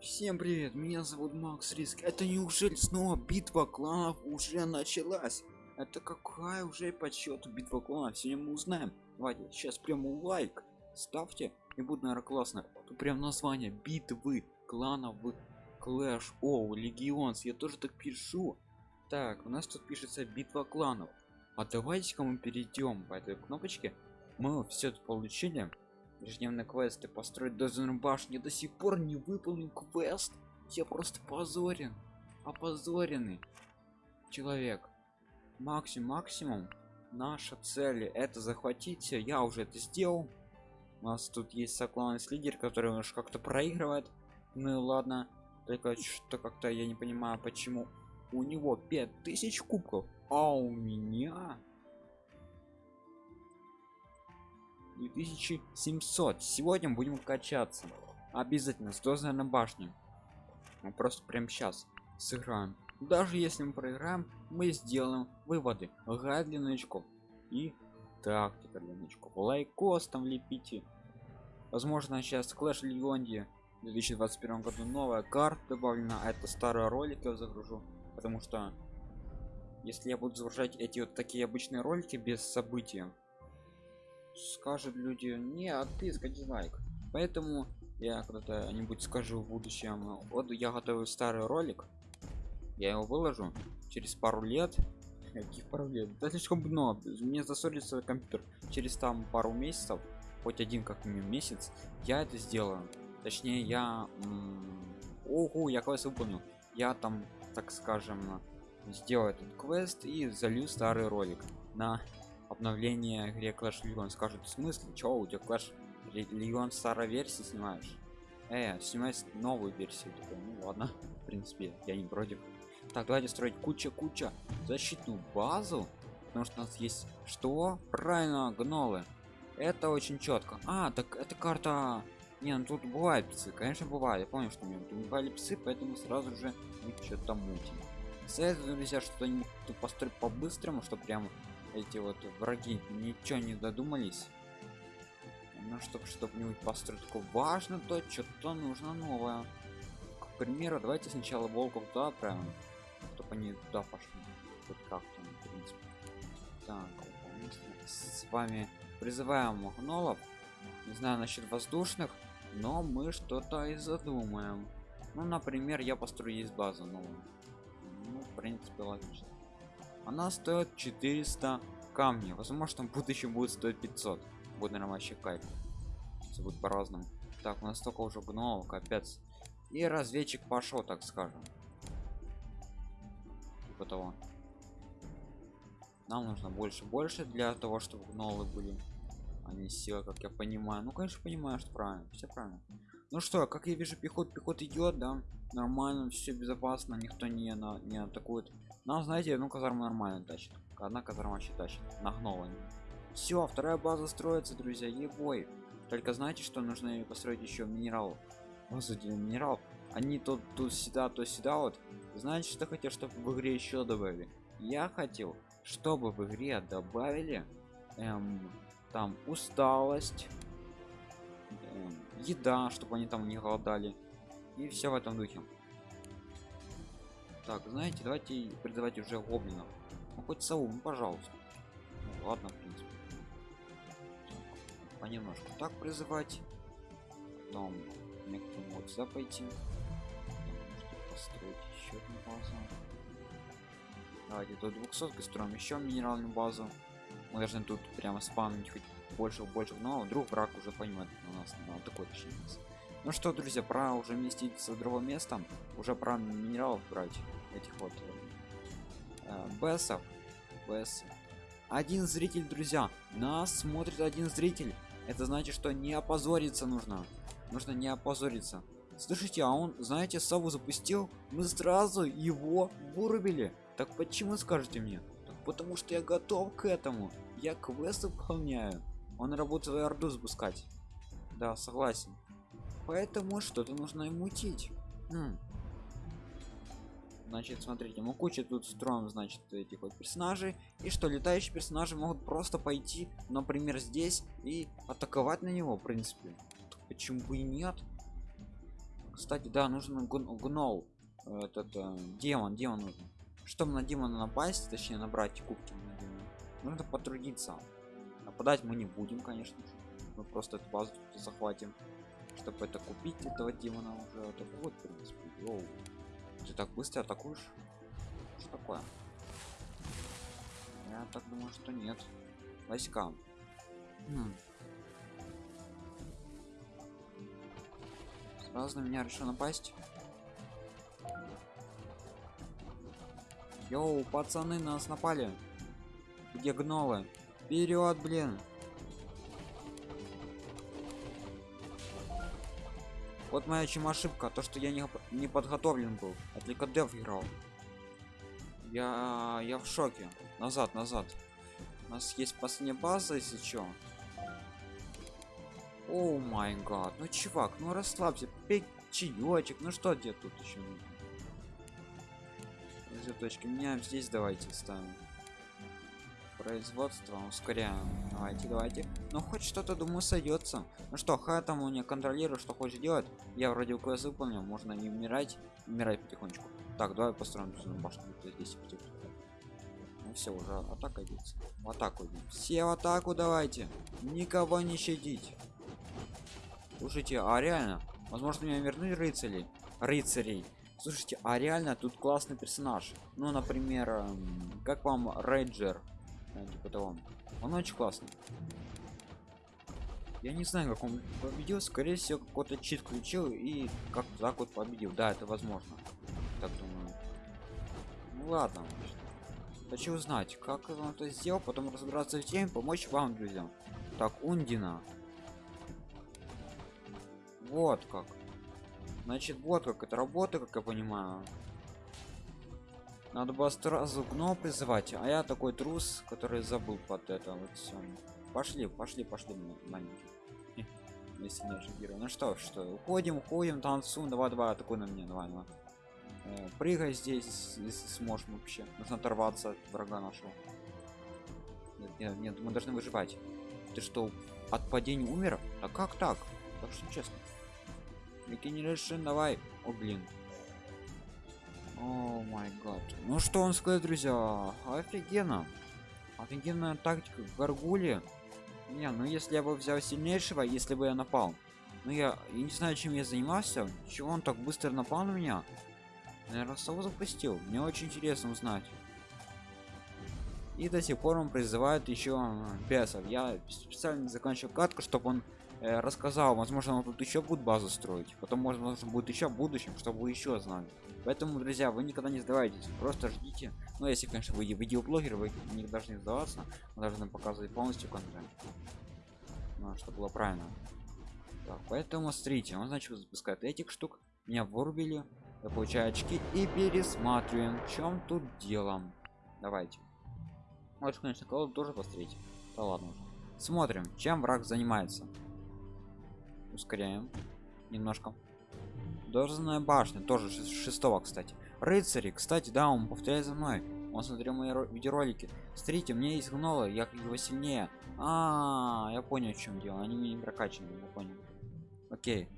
Всем привет, меня зовут Макс Риск. Это неужели снова битва кланов уже началась? Это какая уже по счету битва кланов? Сегодня мы узнаем. Давайте сейчас прямо лайк ставьте и будет наверное классно. Тут прям название битвы кланов в Clash of Legends. Я тоже так пишу. Так, у нас тут пишется битва кланов. А давайте-ка мы перейдем по этой кнопочке. Мы все это получили ежедневные квесты построить дозорную башню до сих пор не выполнен квест. Я просто позорен. Опозоренный человек. Максимум максимум. Наша цель это захватить все я уже это сделал. У нас тут есть сокланец лидер который уж как-то проигрывает. Ну и ладно. Только что как-то я не понимаю почему у него 5000 кубков а у меня 2700 сегодня будем качаться. Обязательно с дозой на башне. Мы просто прям сейчас сыграем. Даже если мы проиграем мы сделаем выводы. Гайд для новичков. И тактика для новичков. Лайкос там лепите. Возможно сейчас клэш легионде в 2021 году новая карта добавлена. А это старый ролик я загружу. Потому что если я буду загружать эти вот такие обычные ролики без события скажут люди не отписка дизлайк поэтому я когда-то нибудь скажу в будущем вот я готовлю старый ролик я его выложу через пару лет каких пару лет? Да слишком много. Мне засорится компьютер. Через там пару месяцев хоть один как минимум месяц я это сделаю. Точнее я ого я квест выполнил. Я там так скажем сделаю этот квест и залью старый ролик на обновление игре Clash Legion скажут в смысле? Чего у тебя Clash Legion старой версии снимаешь? Э снимать новую версию такой, ну ладно в принципе я не против так давайте строить куча куча защитную базу потому что у нас есть что? Правильно гнолы. Это очень четко а так это карта не ну тут бывают псы конечно бывает я помню что у меня тут бывали псы поэтому сразу же что-то мутим советую друзья что-нибудь построить по-быстрому что прямо эти вот враги ничего не додумались. Ну чтобы чтобы нибудь построить. Такое важно то что-то нужно новое. К примеру давайте сначала волков туда отправим чтобы они туда пошли. Хоть как-то в принципе. Так с вами призываем гнолов не знаю насчет воздушных но мы что-то и задумаем. Ну например я построю есть базу новую. Ну в принципе логично она стоит 400 камней. Возможно в будущем будет стоить 500 будет наверное вообще кайф. Все будет по-разному. Так у нас столько уже гномов капец. И разведчик пошел так скажем. Типа того. Нам нужно больше больше для того чтобы гнолы были. Они сила как я понимаю. Ну конечно понимаю что правильно. Все правильно. Ну что как я вижу пехот пехот идет да. Нормально все безопасно. Никто не на не атакует нам знаете ну казарма нормально тащит одна казарма вообще тащит. Нагнула все вторая база строится друзья ебой. Только знаете что нужно построить еще минерал? Базу для минерал. Они тут тут сюда то сюда вот. Знаете что хотел чтобы в игре еще добавили? Я хотел чтобы в игре добавили эм, там усталость эм, еда чтобы они там не голодали. И все в этом духе так знаете давайте призывать уже гоблинов ну хоть сову ну, пожалуйста. Ну, ладно в принципе. Понемножку так призывать. Потом некоторым вот сюда пойти. Построить еще одну базу. Давайте до 200 строим еще минеральную базу. Мы должны тут прямо спамить хоть больше больше но вдруг враг уже поймет у нас на такой точнее ну что друзья пора уже вместиться в другое место. Уже про минералов брать этих вот э, бессов бесс один зритель друзья нас смотрит один зритель. Это значит что не опозориться нужно. Нужно не опозориться. Слышите а он знаете сову запустил мы сразу его вырубили. Так почему скажете мне? Так потому что я готов к этому. Я квест выполняю. Он работает свою орду запускать. Да согласен. Поэтому что-то нужно ему мутить. Хм. Значит смотрите мы куча тут строим значит этих вот персонажей. И что летающие персонажи могут просто пойти например здесь и атаковать на него в принципе. Почему бы и нет? Кстати да нужен гн- гнол этот э, демон демон нужен. Чтобы на демона напасть точнее набрать кубки на демона, нужно потрудиться. Нападать мы не будем конечно мы просто эту базу захватим чтобы это купить этого демона уже. Это вот в принципе Йоу. Ты так быстро атакуешь что такое я так думаю что нет войска Хм. сразу на меня решил напасть Йоу, пацаны, нас напали. Где гнолы? Вперед, блин. Вот моя чем ошибка, то что я не, не подготовлен был. Я только дев играл. Я я в шоке. Назад, назад. У нас есть последняя база, если чё. О май гад. Ну чувак, ну расслабься, пей чаечек. Ну что где тут еще нужно? точки меняем здесь давайте ставим производство ускоряем давайте давайте ну хоть что-то думаю сойдется ну что ха там у меня контролирую что хочешь делать. Я вроде квест выполнил можно не умирать умирать потихонечку. Так давай построим башню здесь ну все уже атака идет в атаку идем все в атаку давайте никого не щадить. Слушайте а реально возможно мне вернуть рыцарей? Рыцарей. Слушайте а реально тут классный персонаж. Ну например эм, как вам рейнджер э, типа того. Он очень классный. Я не знаю как он победил скорее всего какой-то чит включил и как так вот победил. Да это возможно. Так думаю. Ну ладно. Хочу узнать как он это сделал потом разобраться в теме помочь вам друзья. Так ундина. Вот как. Значит, вот как это работает, как я понимаю. Надо было сразу гно призывать, а я такой трус, который забыл под это вот все. Пошли, пошли, пошли, маленький. Если не ожидаю. Ну что, что, уходим, уходим, танцуем, давай, давай, атакуй на мне, давай, давай. Э, прыгай здесь, если сможешь вообще. Нужно оторваться от врага нашего. Нет, нет, нет, мы должны выживать. Ты что, от падения умер? А как так? Так что честно. Regeneration, давай. О, блин. О май гад. Ну что он сказать, друзья? Офигенно. Офигенная тактика Гаргули. Не, ну если я бы взял сильнейшего, если бы я напал. Ну я, я не знаю, чем я занимался. Чего он так быстро напал на меня? Наверное, сову запустил. Мне очень интересно узнать. И до сих пор он призывает еще бесов. Я специально заканчиваю катку, чтобы он рассказал возможно он тут еще будет базу строить потом может будет еще в будущем чтобы вы еще знали. Поэтому друзья вы никогда не сдавайтесь просто ждите. Ну если конечно вы видеоблогер вы не должны сдаваться вы должны показывать полностью контент. Ну, чтобы было правильно. Так, поэтому смотрите он значит запускает этих штук меня вырубили я получаю очки и пересматриваем. В чем тут делом давайте. Вот конечно колоду тоже посмотреть да ладно уже. Смотрим чем враг занимается ускоряем немножко. Должная башня тоже шестого кстати. Рыцари кстати да он повторяет за мной. Он смотрел мои видеоролики. Смотрите меня есть гнола я его сильнее. А, -а, -а я понял в чем дело. Они мне не прокачаны я понял. Окей.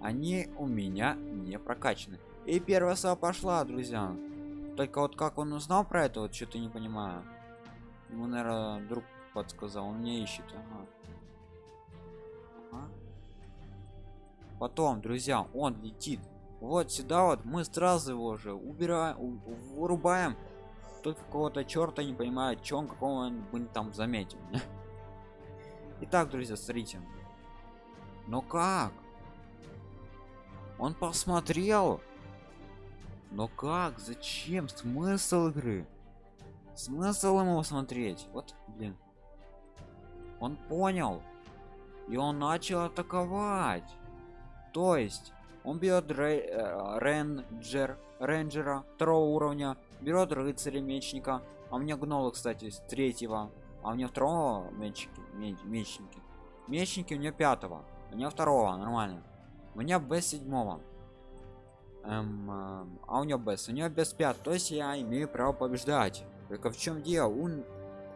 Они у меня не прокачаны. И первая сова пошла друзья. Только вот как он узнал про это вот что-то не понимаю. Ему наверное друг подсказал он мне ищет. Ага потом друзья он летит. Вот сюда вот мы сразу его уже убираем вырубаем. Только какого-то черта не понимает чем какого он бы там заметил итак друзья смотрите. Но как? Он посмотрел. Но как? Зачем? Смысл игры? Смысл ему смотреть? Вот блин. Он понял. И он начал атаковать то есть он берет э, рейнджер рейнджера второго уровня берет рыцаря мечника. А у меня гнолы кстати с третьего. А у меня второго мечники мечники. Мечники у меня пятого у меня второго нормально. У меня б седьмого. Эм, э, а у него без у него без пят то есть я имею право побеждать. Только в чем дело? Он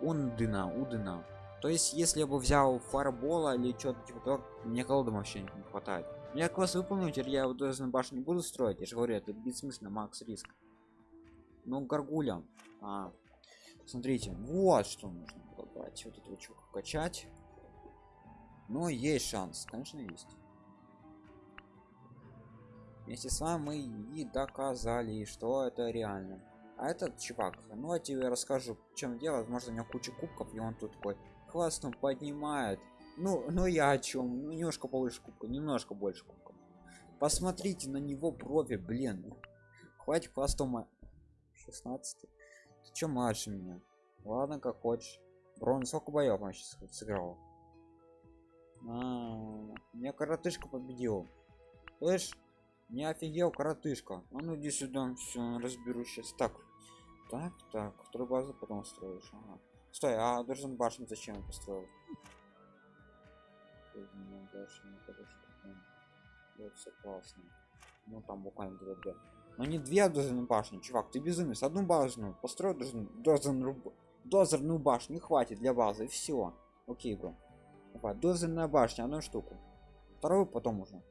ундына удына то есть если я бы взял фарбола или что-то типа то мне колоды вообще не хватает Я класс выполню, теперь я вот на башню не буду строить. Я же говорю, это бессмысленно, макс риск. Ну, горгуля. А, смотрите, вот что нужно было брать. Вот эту чуку качать. Но есть шанс, конечно, есть. Вместе с вами мы и доказали, что это реально. А этот чувак, ну я тебе расскажу, в чем дело. Возможно, у него куча кубков, и он тут такой классно поднимает. Ну, ну я о чем? Ну, немножко побольше кубка, немножко больше кубка. Посмотрите на него брови, блин. Хватит хвостом 16. Ты чё младше меня? Ладно, как хочешь. Брон, сколько боев он сейчас сыграл? -а. меня коротышка победил. Слышь, не офигел коротышка. А ну иди сюда, все, разберу сейчас. Так, так, так, вторую базу потом строишь. Ага. Стой, а должен башню зачем построил? Все классно. Ну там буквально две две. Но не две дозерные башни, чувак, ты безумец. Одну башню построй дозерную, дозерную башню, хватит для базы, все. Окей, бро. Давай, дозерная башня, одну штуку. Вторую потом уже.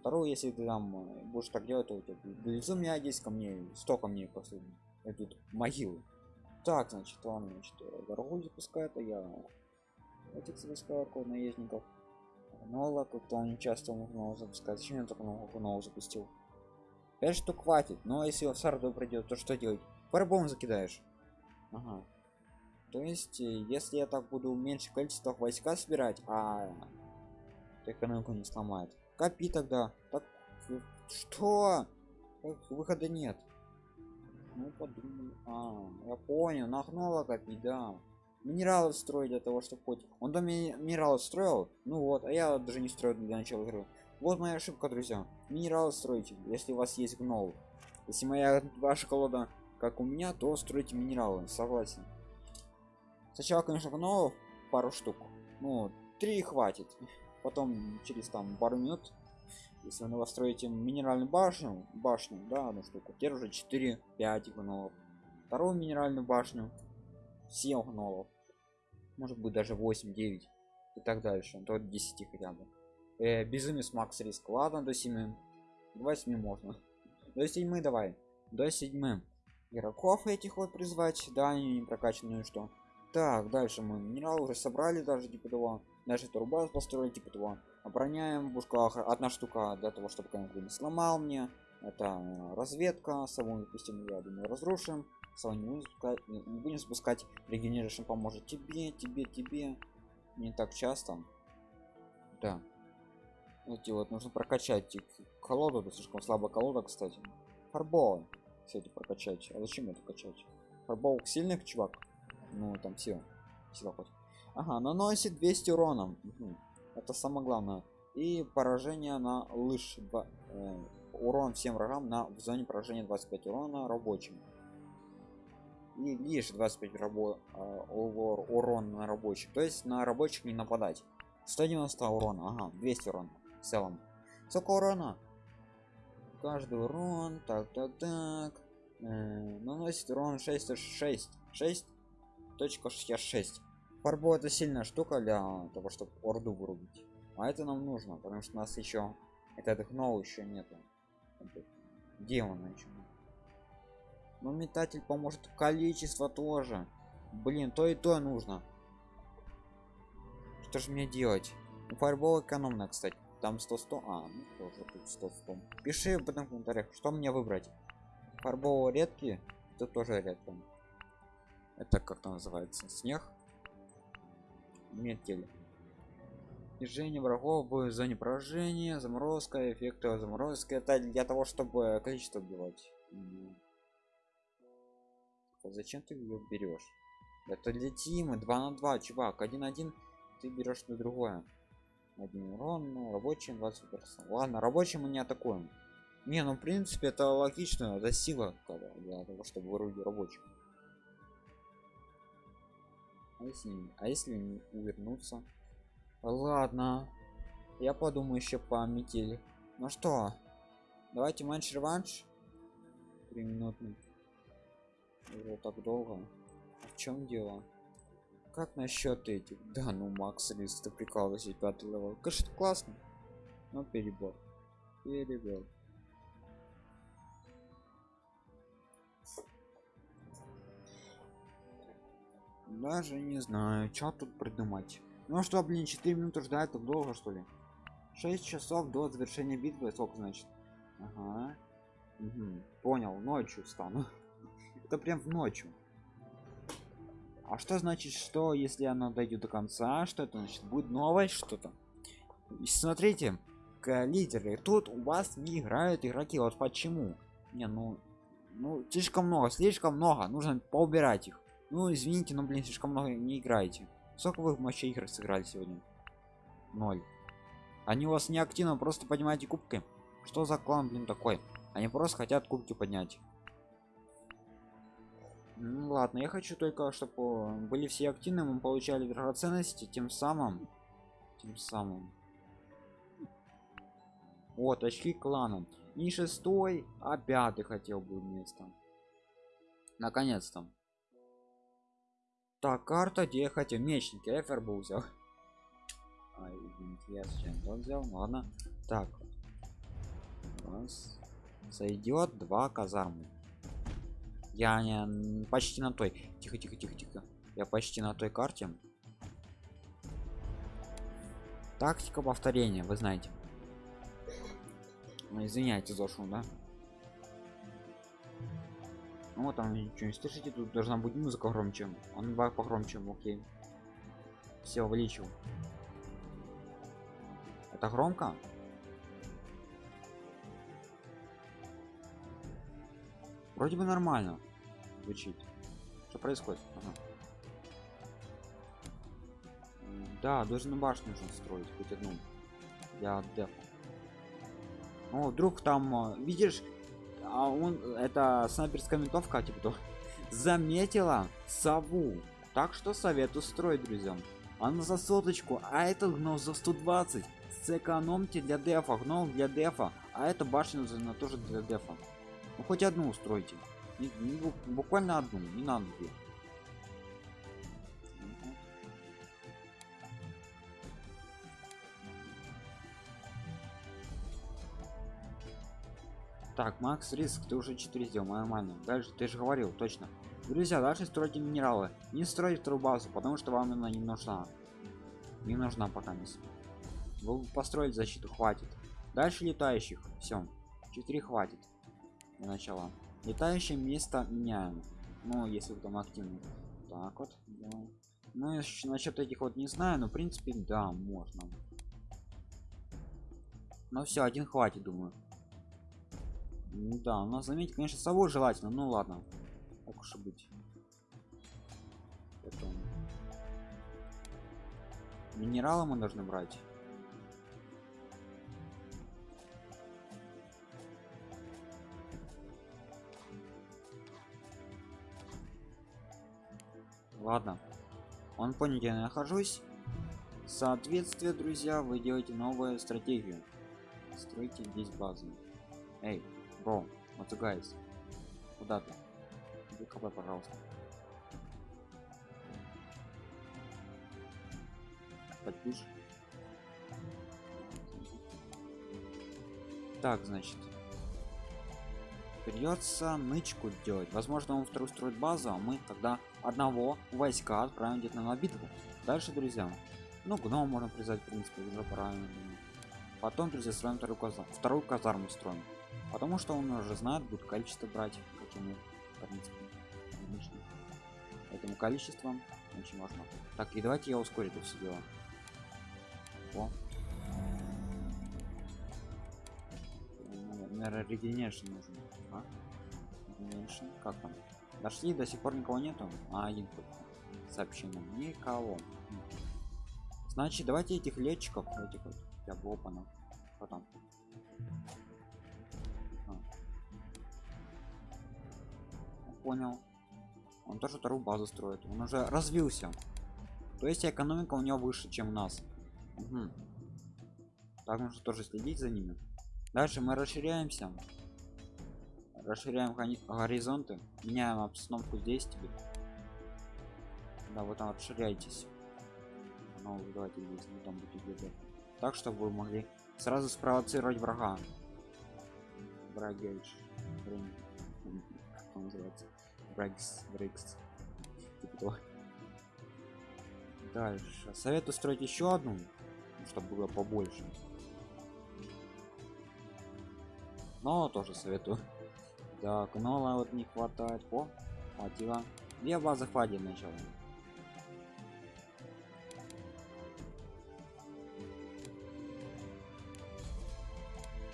Вторую, если ты там э, будешь так делать, то у тебя безумие 10 камней, 100 камней просто идут могилы. Так, значит, он, значит, дорогу запускает, а я этих запускаю наездников. Нола, как-то он не часто мог запускать. Зачем я только нового запустил? 5 штук хватит, но если в сарду придет, то что делать? По-любому закидаешь. Ага. То есть, э, если я так буду меньше количество войска собирать, а экономику не сломает. Копи тогда. Так, что? Выхода нет. Ну подумай. А, я понял, нахнула копить, да. Минералы строить для того, чтобы хоть. Он до минералы строил. Ну вот, а я даже не строю для начала игры. Вот моя ошибка, друзья. Минералы строите, если у вас есть гнол. Если моя ваша колода как у меня, то стройте минералы, согласен. Сначала, конечно, гнолов пару штук. Ну, три хватит. Потом через там пару минут если вы настроите минеральную башню башню да одну штуку теперь уже 4 5 гнолов вторую минеральную башню 7 гнолов может быть даже 8 9 и так дальше. До 10 хотя бы. Э, безумец макс риск. Ладно до 7 до 7 можно. До 7 давай. До 7 игроков этих вот призвать. Да они не прокачанные что? Так дальше мы. Минерал уже собрали даже типа того. Даже турбаз построили типа того. Обороняем пушка одна штука для того чтобы не сломал мне. Это э, разведка. Саму допустим я думаю разрушим саму не будем спускать, не, будем спускать регенерашн поможет. Тебе тебе тебе. Не так часто. Да. Эти вот нужно прокачать. Колоду это слишком слабая колода кстати. Фарбол. Кстати прокачать. А зачем это качать? Фарбол сильных чувак? Ну там все. Сила хоть ага наносит 200 урона. Угу это самое главное. И поражение на лыж э, урон всем врагам на в зоне поражения 25 урона рабочим и лишь 25 рабо э, урон на рабочих. То есть на рабочих не нападать. 190 урона ага 200 урона в целом. Сколько урона? Каждый урон так так так. Э, наносит урон 6 6 6 точка 66 Фарбо это сильная штука для того, чтобы орду вырубить. А это нам нужно, потому что у нас еще этот гнол еще нету. Где он еще? Но метатель поможет количество тоже. Блин, то и то нужно. Что же мне делать? Ну, фарбол экономно, кстати. Там 100 100 а ну тоже тут 100 100 пиши в этом комментариях что мне выбрать. Фарбол редкий это тоже редко. Это как-то называется? Снег? Метель. Снижение врагов в зоне поражения. Заморозка эффекта заморозки. Это для того чтобы количество убивать зачем ты ее берешь это для тима 2 на 2 чувак 1 1 ты берешь на другое один урон ну, рабочим 20 ладно рабочим мы не атакуем не ну в принципе это логично это сила для того чтобы вырубить рабочих а если, а если увернуться? Ладно. Я подумаю еще по метели. Ну что, давайте матч-реванш. Три минуты. Уже так долго. А в чем дело? Как насчет этих? Да, ну Макс Лист, ты прикалывайся, пятый level. Конечно, классно. Ну перебор. Перебор. Даже не знаю, что тут придумать. Ну что, блин, 4 минуты ждать, так долго что ли? 6 часов до завершения битвы, сколько значит? Ага. Угу. Понял, ночью стану. Это прям в ночью. А что значит, что если оно дойдет до конца, что это значит? Будет новость что-то? Смотрите, лидеры, тут у вас не играют игроки, вот почему? Не, ну, ну слишком много, слишком много, нужно поубирать их. Ну извините, но блин, слишком много не играете. Сколько вы вообще игр сыграли сегодня? Ноль. Они у вас не активно, просто поднимаете кубки. Что за клан, блин, такой? Они просто хотят кубки поднять. Ну ладно, я хочу только, чтобы были все активны, мы получали драгоценности, тем самым, тем самым. Вот очки клана. Не шестой, а пятый хотел бы место. Наконец-то. Так, карта, где я хотел. Мечники, эфер был взял. А, извините, я то взял. Ну, ладно. Так. Раз. Сойдет два казармы. Я не почти на той. Тихо, тихо, тихо, тихо. Я почти на той карте. Тактика повторения, вы знаете. Ну, извиняйте за шум, да? Ну вот там ничего не слышите, тут должна быть музыка громче. Он баг погромче, окей. Все увеличил. Это громко? Вроде бы нормально звучит. Что происходит? Ага. Да, даже на башню нужно строить, хоть одну. Я дефа. Ну, вдруг там, а, видишь, а он это снайперская винтовка типа то заметила сову так что советую строить друзьям она за соточку а этот гном за 120 сэкономьте для дефа гном для дефа а это башня тоже для дефа ну хоть одну устройте не, не, буквально одну не надо две Так, Макс Риск, ты уже 4 сделал, нормально. Дальше, ты же говорил, точно. Друзья, дальше стройте минералы. Не стройте вторую базу, потому что вам она не нужна. Не нужна пока не. Вы построили защиту, хватит. Дальше летающих. Все. 4 хватит. Для начала. Летающее место меняем. Ну, если там активны. Так вот. Да. Ну, насчет этих вот не знаю, но в принципе, да, можно. Ну все, один хватит, думаю. Да, но заметить, конечно, сову желательно. Ну ладно. Так уж и быть. Потом. Минералы мы должны брать. Ладно. Он понял, где я нахожусь. Соответствие, друзья, вы делаете новую стратегию. Стройте здесь базу. Эй, Бро, вот guys. Куда ты? КП, пожалуйста. Подпишь. Так, значит. Придется нычку делать. Возможно, он вторую строит базу, а мы тогда одного войска отправим где-то на битву. Дальше, друзья. Ну, гном можно призвать, в принципе, уже правильно. Потом, друзья, строим вторую казарму. Вторую казарму строим. Потому что он уже знает, будет количество брать, как ему, в принципе, лично. Этому количеством очень важно. Так, и давайте я ускорю это все дело. О. Наверное, регенершн нужен. А? Регенершн? Как там? Дошли, до сих пор никого нету. А, один сообщение. Никого. Значит, давайте этих летчиков, этих вот, я опана. Потом. понял он тоже вторую базу строит он уже развился то есть экономика у него выше чем у нас угу. так нужно тоже следить за ними дальше мы расширяемся расширяем горизонты. Меняем обстановку здесь тебе да вот там расширяйтесь ну давайте здесь не там будет где так чтобы вы могли сразу спровоцировать врага. Блин, как он называется? Брекс брекс типа дальше. Советую строить еще одну чтобы было побольше. Но тоже советую так но вот не хватает. О хватило. Две базы хватит начала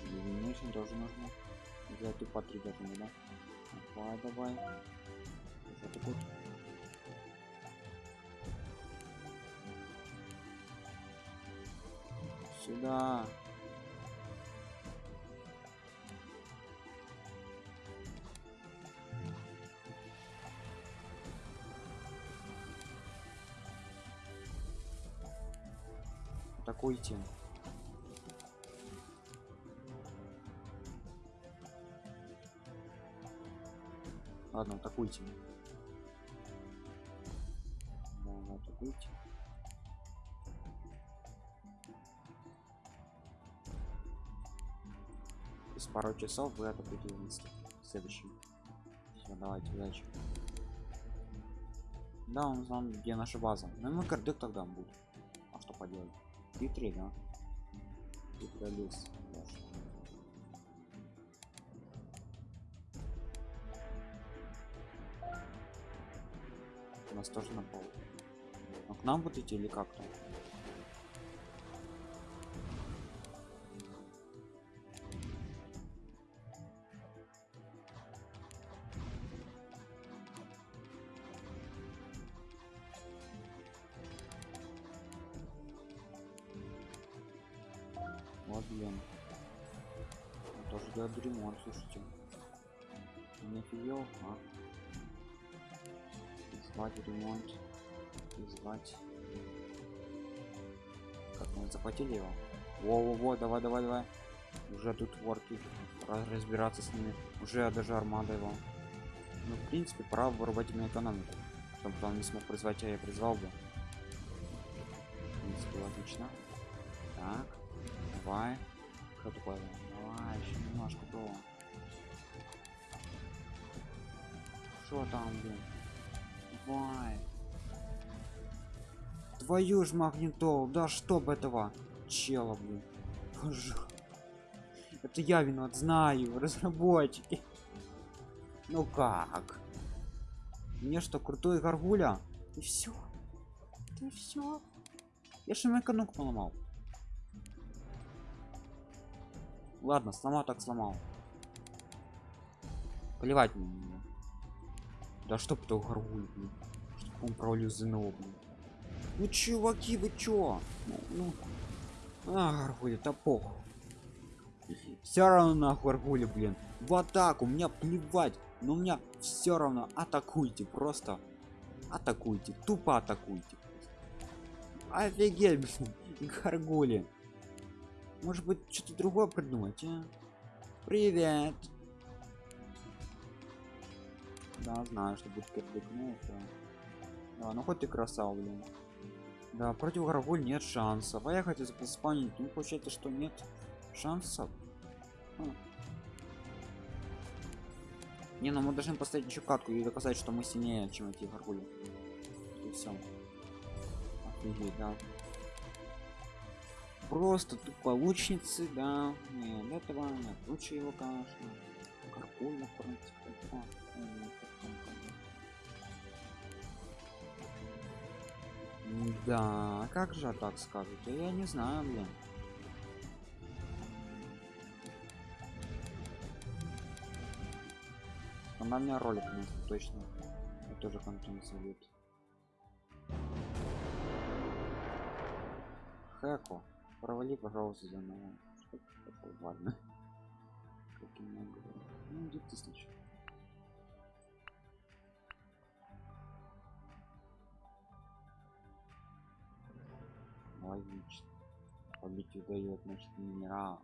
Illumination тоже нужно. Взять и по три должны да? Давай давай. Сюда атакуйте ладно атакуйте да, атакуйте через пару часов вы атакуете вместе. Следующим все давайте удачи да он знал где наша база. Ну мы кардек тогда будет. А что поделать хитрый да? Хитрый лес у нас тоже на пол. А к нам будете или как-то Он тоже делает ремонт слушайте. Не офигел а? Звать ремонт звать как мы захватили его? Во во во давай давай давай. Уже тут ворки Раз- разбираться с ними. Уже даже армада его. Ну в принципе пора вырубать ему экономику. Чтобы он не смог призвать а я призвал бы. В принципе так давай. Что такое давай еще немножко про что там блин? Давай. Твою ж магнитол да чтоб этого чела блин. Боже. это я виноват знаю разработчики. Ну как? Мне что крутой горгуля? И все и все я же экономку поломал ладно сломал так сломал. Плевать мне да чтоб то горгуль блин. чтоб он провалил ЗНО блин. ну чуваки вы чё? Ну, ну. а горгуль это похуй. Все равно на горгуле блин. В атаку мне плевать. Но у меня все равно атакуйте просто. Атакуйте тупо атакуйте. Офигеть горгули может быть что-то другое придумать а? привет. Да знаю что будет ну это. Да, ну хоть ты красава блин. Да против горгуль нет шансов. А я хотел заспанить ну получается что нет шансов. Хм. не ну мы должны поставить еще катку и доказать что мы сильнее чем эти горгули и все офигеть да просто тупо лучницы да. Не этого нет. Лучше его конечно карпульно в принципе да. Да как же так скажете я не знаю блин. Она меня ролик принесет, точно. Я тоже контент зовет Хэко, провали, пожалуйста, за мной. Что такое? Ладно. Каким много. Ну, где тысяч. Логично. Побить удает, значит, минерал.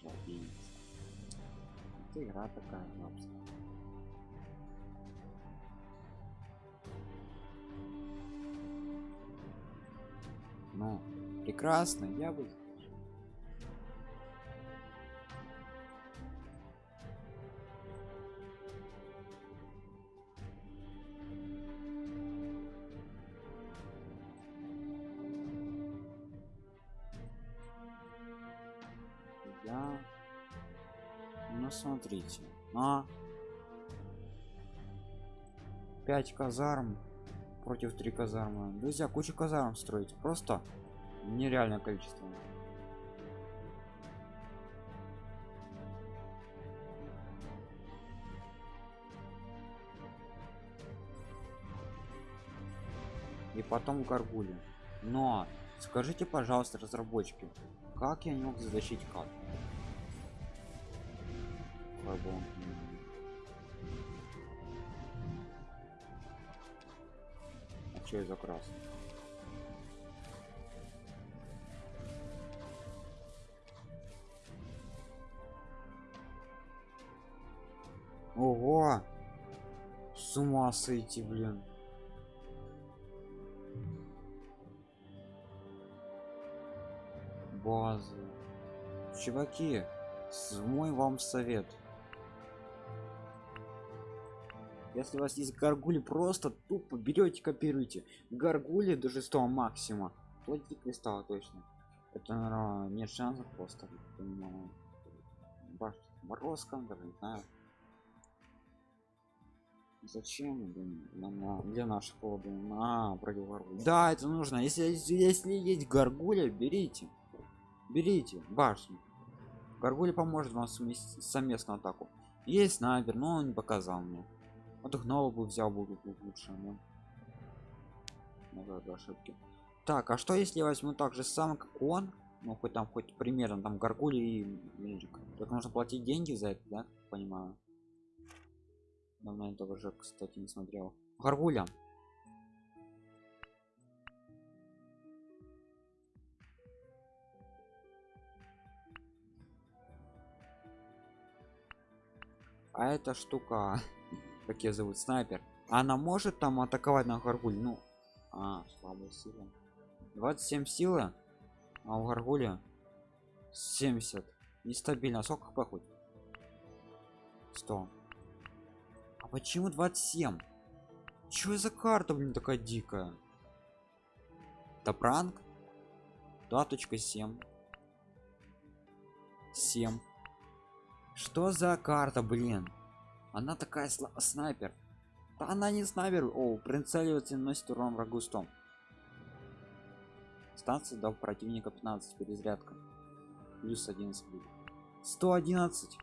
Жлобейц. Это игра такая, собственно. Ну, прекрасно я бы я ну смотрите а 5 казарм против 3 казармы. Друзья куча казарм строить. Просто нереальное количество. И потом горгули. Но скажите пожалуйста разработчики как я не мог Фарбон. а что за красный ого! С ума сойти блин. Базы чуваки мой вам совет если у вас есть гаргули просто тупо берете копируйте. Гаргули до шестого максима. Платите кристалла точно. Это наверное, нет шансов просто но... морозка даже не знаю. Зачем для наших блин, а против гаргули да это нужно. Если если есть гаргуля берите. Берите башню. Гаргули поможет вам совместную атаку. Есть снайпер но он не показал мне вот гнова бы взял бы лучше но много ошибки так а что если возьму так же самое как он? Ну хоть там хоть примерно там гаргули и медик. Так нужно платить деньги за это да? Понимаю. Давно этого уже кстати не смотрел. Гаргуля а эта штука как ее зовут снайпер. Она может там атаковать на гаргуль ну а слабая сила 27 силы а у гаргуля 70 нестабильно. Сколько хп хоть 100 а почему 27 что за карта блин такая дикая? Это пранк 2.7 7 что за карта блин она такая снайпер. Да она не снайпер. О прицеливается наносит урон врагу 100 станция дал противника 15 перезарядка. Плюс 11 будет. 111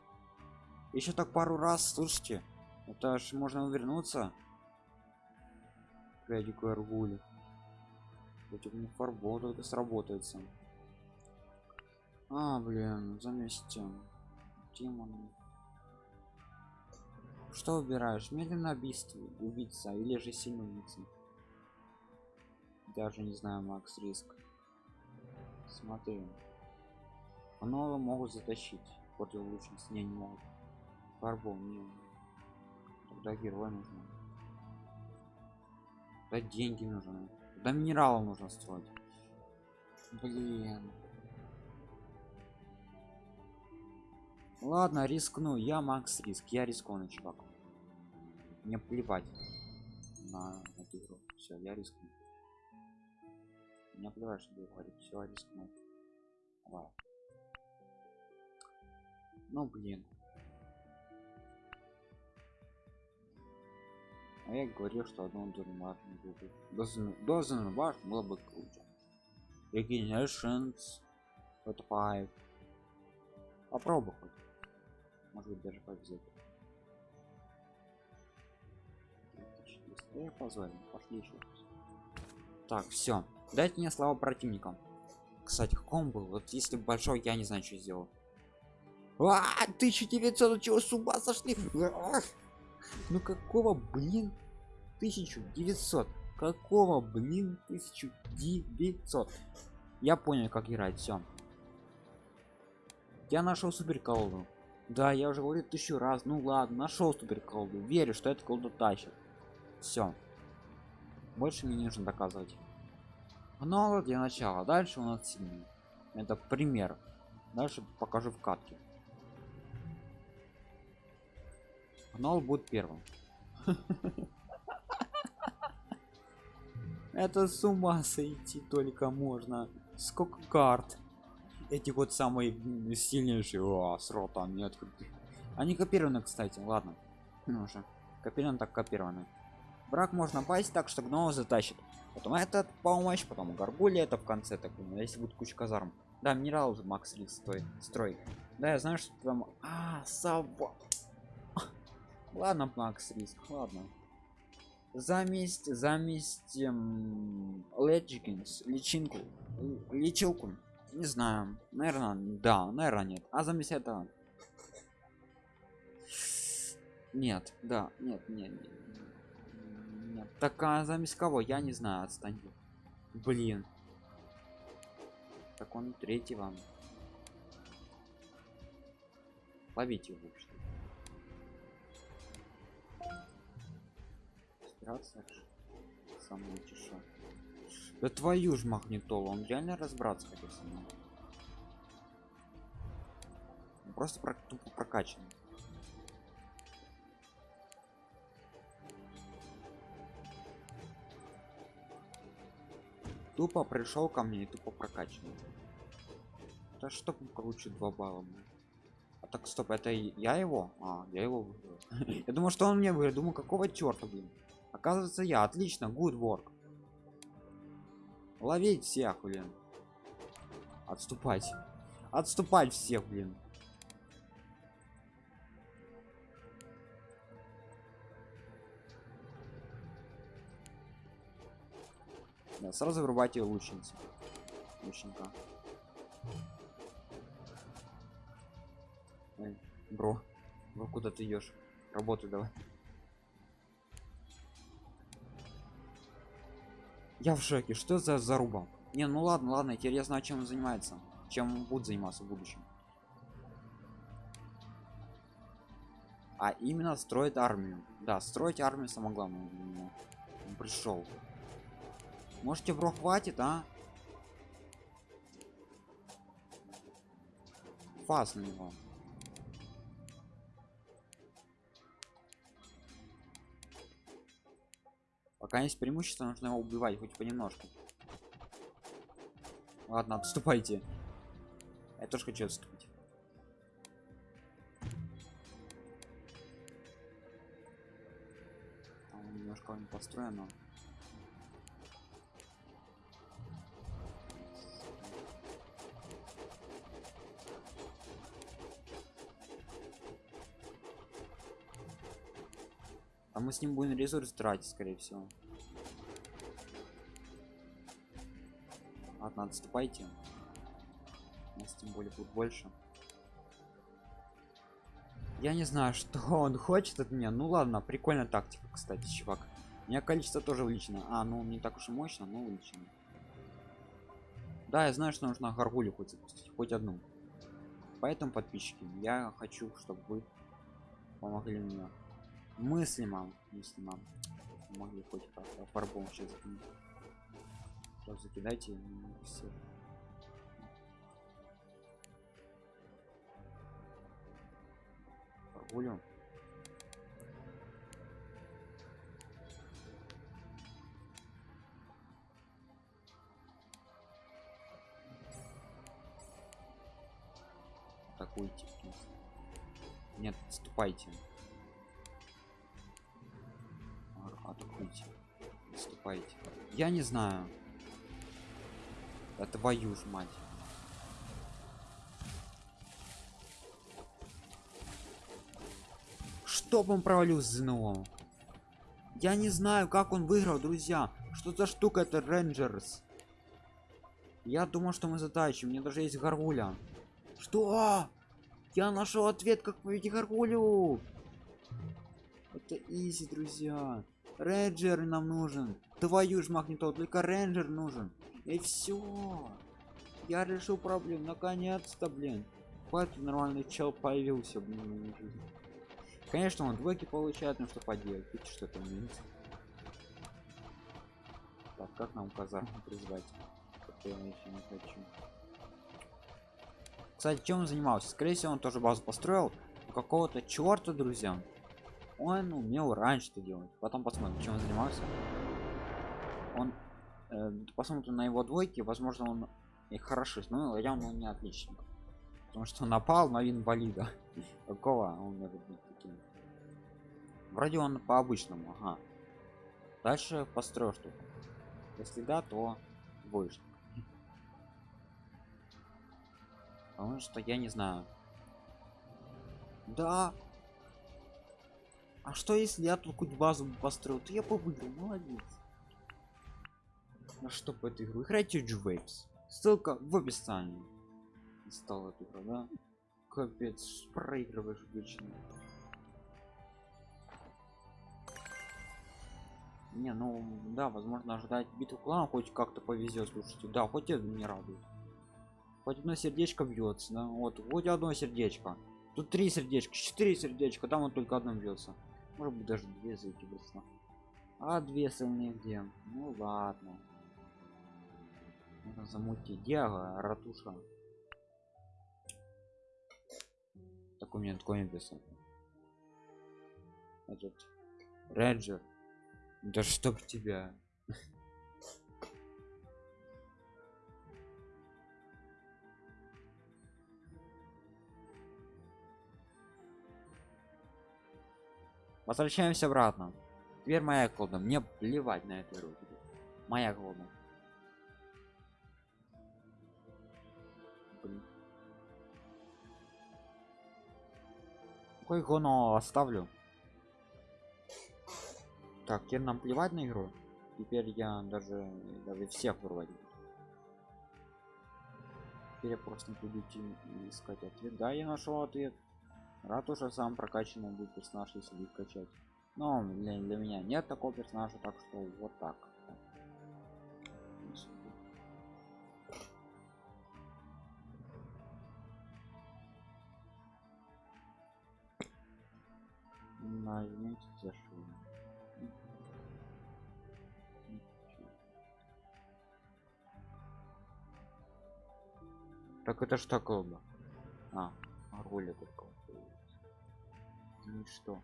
еще так пару раз слушайте. Это ж можно вернуться Пядику аргули. Против них фарбол это сработается. А блин заместим. Демон что выбираешь? Медленно убийство убийца или же сильный убийца даже не знаю макс риск. Смотри. Снова могут затащить. Против лучниц не, не могут. Фарбол не тогда герой нужно да деньги нужны. Да минералов нужно строить. Блин ладно рискну. Я макс риск. Я рискованный чувак. Мне плевать на эту игру. Все я рискну. Мне плевать что говорить. Все рискну. Давай. ну блин. А я говорил что одну дурмат должен ваш было бы круче. Regenerations 5 попробуй может быть даже повезет. Я позволю пошли еще так все дайте мне слава противникам кстати каком был? Вот если большой я не знаю что сделал. А 1900 чего с ума сошли? Ну какого блин 1900 какого блин 1900 я понял как играть все я нашел супер колоду да я уже говорю тысячу раз. Ну ладно нашел супер колду. Верю что это колду тащит. Все больше мне не нужно доказывать. Гнала для начала. Дальше у нас сильный. Это пример. Дальше покажу в катке. Гнол будет первым. Это с ума сойти только можно. Сколько карт эти вот самые сильнейшие о, с рота не открыты они копированы кстати ладно. Ну уже копированы так копированы брак можно пасть так что гнома затащит. Потом этот помощь потом горгулья это в конце так если будет куча казарм. Да минерал макс рис стой строй. Да я знаю что там а сова. Ладно макс риск ладно. Заместь заместь эм, лечкинс личинку лечилку не знаю наверное да наверное нет. А заместь этого нет да нет нет, нет. нет. так а заместь кого? Я не знаю отстань. Блин. Так он третий вам ловите его что спираться самое тише да твою ж магнитолу он реально разбраться хотел со мной. Просто про тупо прокачан тупо пришел ко мне и тупо прокачанный. Да что круче 2 балла блин. а так стоп это я его? А я его выиграл. Я думал что он мне выиграл думаю какого черта блин? Оказывается я отлично good work ловить всех блин. Отступать. Отступать всех блин. Да, сразу вырубайте лучницу лучника. Эй, бро бро куда ты идешь? Работу давай я в шоке. Что за заруба не ну ладно ладно теперь я знаю чем он занимается? Чем он будет заниматься в будущем? А именно строит армию. Да строить армию самое главное он пришел. Можете бро хватит а? Фас на него пока есть преимущество нужно его убивать хоть понемножку. Ладно отступайте. Я тоже хочу отступить. Немножко не построено а мы с ним будем ресурс тратить скорее всего. Ладно отступайте. У нас тем более будет больше. Я не знаю что он хочет от меня. Ну ладно прикольная тактика кстати чувак. У меня количество тоже увеличено. А ну не так уж и мощно но увеличено. Да я знаю что нужно горгулю хоть запустить хоть одну. Поэтому подписчики я хочу чтобы вы помогли мне мыслимо мыслимо могли хоть как-то фарбом сейчас закидайте все фарбулю атакуйте нет отступайте наступайте я не знаю. Да твою ж мать. Чтоб он провалился ЗНО я не знаю как он выиграл друзья. Что за штука это rangers? Я думал что мы затащим. Мне даже есть горгуля. Что? Я нашел ответ как победить горгулю. Это easy друзья. Рейнджер нам нужен твою ж магнитол только рейнджер нужен и все я решил проблему наконец-то блин хватит нормальный чел появился блин конечно он двойки получает но что поделать видите что это минус так как нам казарму призвать я еще не хочу. Кстати, чем он занимался? Скорее всего, он тоже базу построил. Какого-то черта, друзья. Он умел раньше это делать. Потом посмотрим, чем он занимался. Э, посмотрим на его двойки, возможно, он и хороший, но явно он не отличник. Потому что напал на инвалида. Какого он может быть таким? Вроде он по обычному, ага. Дальше построю штуку. Если да, то двоечник. Потому что я не знаю. Да. А что если я тут хоть базу построил, то я бы выиграл, молодец. На что по эту игру? Играйте Waves. Ссылка в описании. Стал эту игру, да? Капец, проигрываешь вечно. Не, ну да, возможно ожидать битву клана хоть как-то повезет, слушайте. Да, хоть это не радует. Хоть одно сердечко бьется, да? Вот, хоть одно сердечко. Тут три сердечка, четыре сердечка, там вот только одно бьется. Может быть даже две закидываться. А две сильные где? Ну ладно. Замутить. Диага, ратуша. Так у меня такой написан. Этот. Реджер. Да чтоб тебя. Возвращаемся обратно. Теперь моя колода. Мне плевать на эту игру. Моя колода. Какой гоно оставлю? Так, теперь нам плевать на игру. Теперь я даже даже всех вырвать. Теперь я просто буду искать ответ. Да, я нашел ответ. Рад уже сам прокачанный будет персонаж, если будет качать. Но для, для меня нет такого персонажа, так что вот так. Нажмите зашел. Так это ж такое было. А, роли только. Ну и что?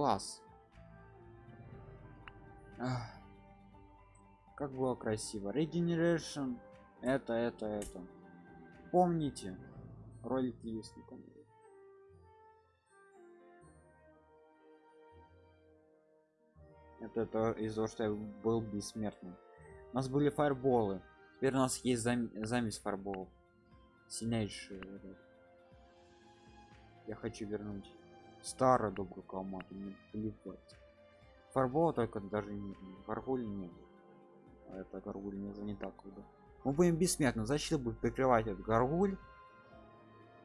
Класс. Ах. Как было красиво. Regeneration. Это, это, это. Помните, ролики если там это, это из-за того что я был бессмертным у нас были фаерболы теперь у нас есть зам замес фаерболов сильнейший я хочу вернуть старую добрую команду мне плевать. Фарбола только даже не фарболь не а это горгуль уже не так круто мы будем бессмертны защита будет прикрывать этот горгуль?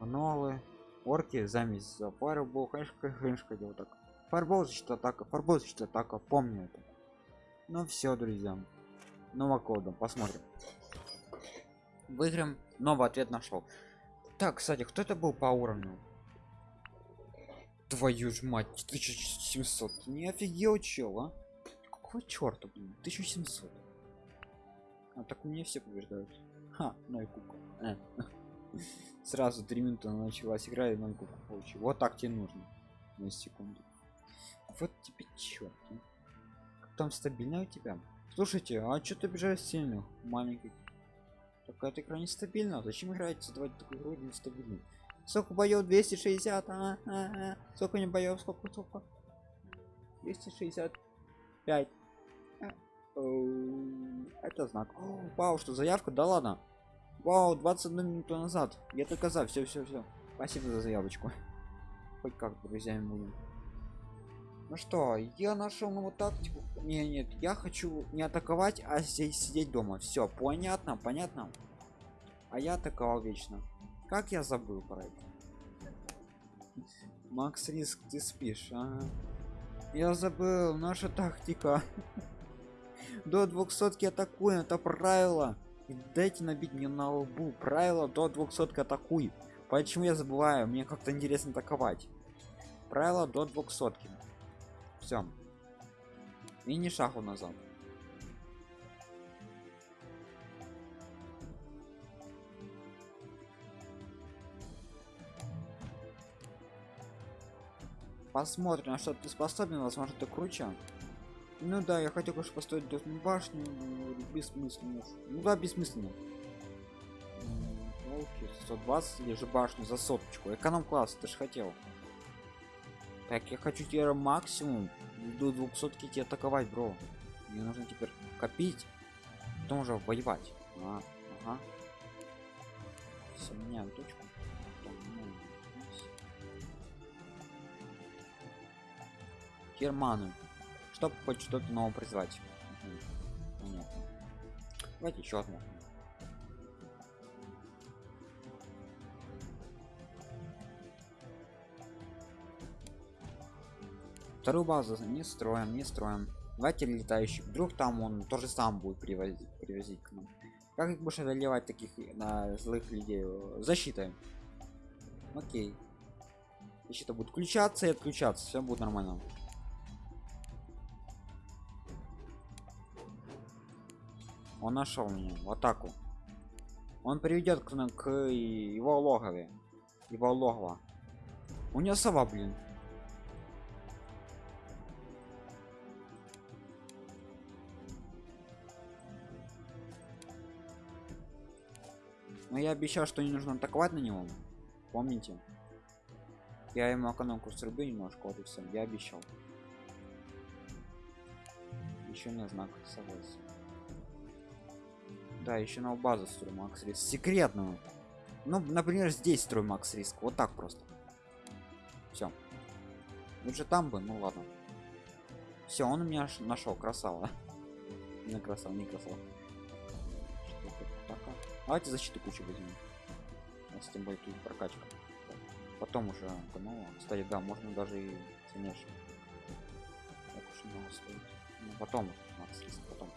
Новые орки замесь за фарбол конечно конечно делал так. Фарбол защита атака фарбол защита атака помню это. Ну все друзья новокодом посмотрим. Выиграем новый ответ нашел. Так кстати кто это был по уровню твою ж мать 1700 не офигел чел а? Какого черта блин 1700 а так мне все побеждают. Ха ну и кука. Э. Сразу три минуты началась игра и ноль получил вот так тебе нужно. На секунду. Вот тебе черт а. там стабильно у тебя? Слушайте а что ты бежишь сильно маленький? Такая игра нестабильна. Зачем играть создавать такую игру нестабильную сколько боев 260 а, а, а. сколько не боев сколько сколько 265 а. это знак О, вау что заявка да ладно Вау, 21 минуту назад. Я только за. Все, все, все. Спасибо за заявочку. Хоть как друзьями будем. Ну что, я нашел новую тактику. Не, нет, я хочу не атаковать, а здесь сидеть дома. Все, понятно, понятно. А я атаковал вечно. Как я забыл про это? Макс Риск, ты спишь, ага. Я забыл, наша тактика. До 200 атакуем, это правило. Дайте набить мне на лбу. Правило до 200 атакуй. Почему я забываю? Мне как-то интересно атаковать. Правило до 200. Все. И шагу назад. Посмотрим, на что ты способен, возможно, ты круче. Ну да, я хотел, конечно, построить доступную башню, но бессмысленно. Ну да, бессмысленно. Волки, 120 или же башню за соточку. Эконом-класс, ты же хотел. Так, я хочу теперь максимум до 200 тебе атаковать, бро. Мне нужно теперь копить, потом уже воевать. А, ага. Все, меняем точку. Герману. Чтобы хоть что-то новое призвать. Понятно. Давайте еще одну. Вторую базу не строим, не строим. Давайте летающий. Вдруг там он тоже сам будет привозить, привозить к нам. Как их будешь одолевать таких на злых людей? Защитой. Окей. Защита будет включаться и отключаться. Все будет нормально. Он нашел меня в атаку. Он приведет к, к его логове. Его логово. У него сова, блин. Но я обещал, что не нужно атаковать на него. Помните? Я ему экономку срубю немножко, вот и все. Я обещал. Еще не знак согласия. Да, еще на базу строю макс риск. Секретную. Ну, например, здесь строю макс риск. Вот так просто. Все. Лучше там бы, ну ладно. Все, он у меня нашел, красава. Не красава, не красава. Давайте защиту кучу возьмем. Нас тем более тут прокачка. Потом уже, ну, кстати, да, можно даже и стоит. Ну, потом, макс потом.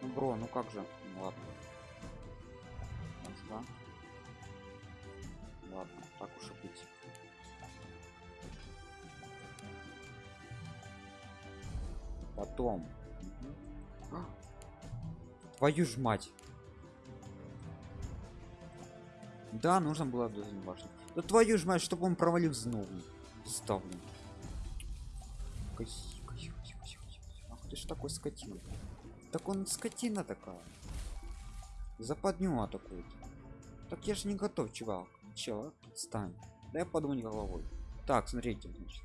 Ну, бро, ну как же? Ладно. Два. Ладно, так уж и быть. Потом. Твою ж мать. Да, нужно было до башни. Да твою ж мать, чтобы он провалил снова. Ставлю. Ах ты ж такой скотина. Так он скотина такая. Западню атакует. Так я же не готов, чувак. Чувак, отстань. Да я подумать головой. Так, смотрите, значит.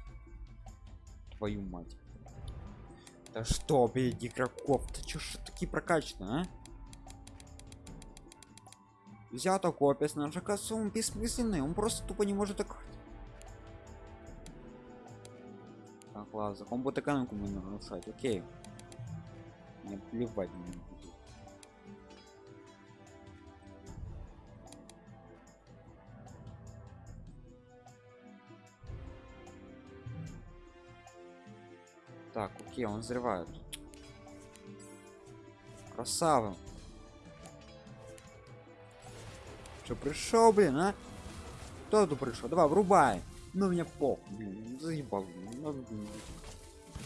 Твою мать. Да что, блядь, игроков? Ты чё ж такие прокачаны, а? Взято копия с нашей косу, бессмысленный, он просто тупо не может так. Так, ладно, он будет экономику нарушать, окей. Мне плевать на него. Так, окей, он взрывает. Красава. Что пришел, блин, а? Кто тут пришел? Давай, врубай. Ну меня пох, заебал. Блин.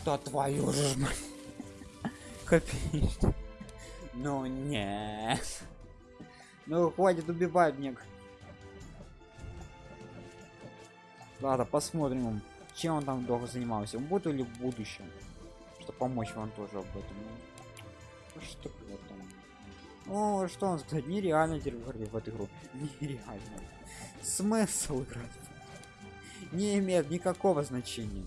Да твою же. Капец. Ну нет. Ну хватит убивать мне. Ладно, посмотрим, чем он там долго занимался. Он будет или в будущем? Чтобы помочь вам тоже об этом. Ну, что там? О, что он сказать? Нереально теперь в эту игру. Нереально. Смысл играть? Не имеет никакого значения.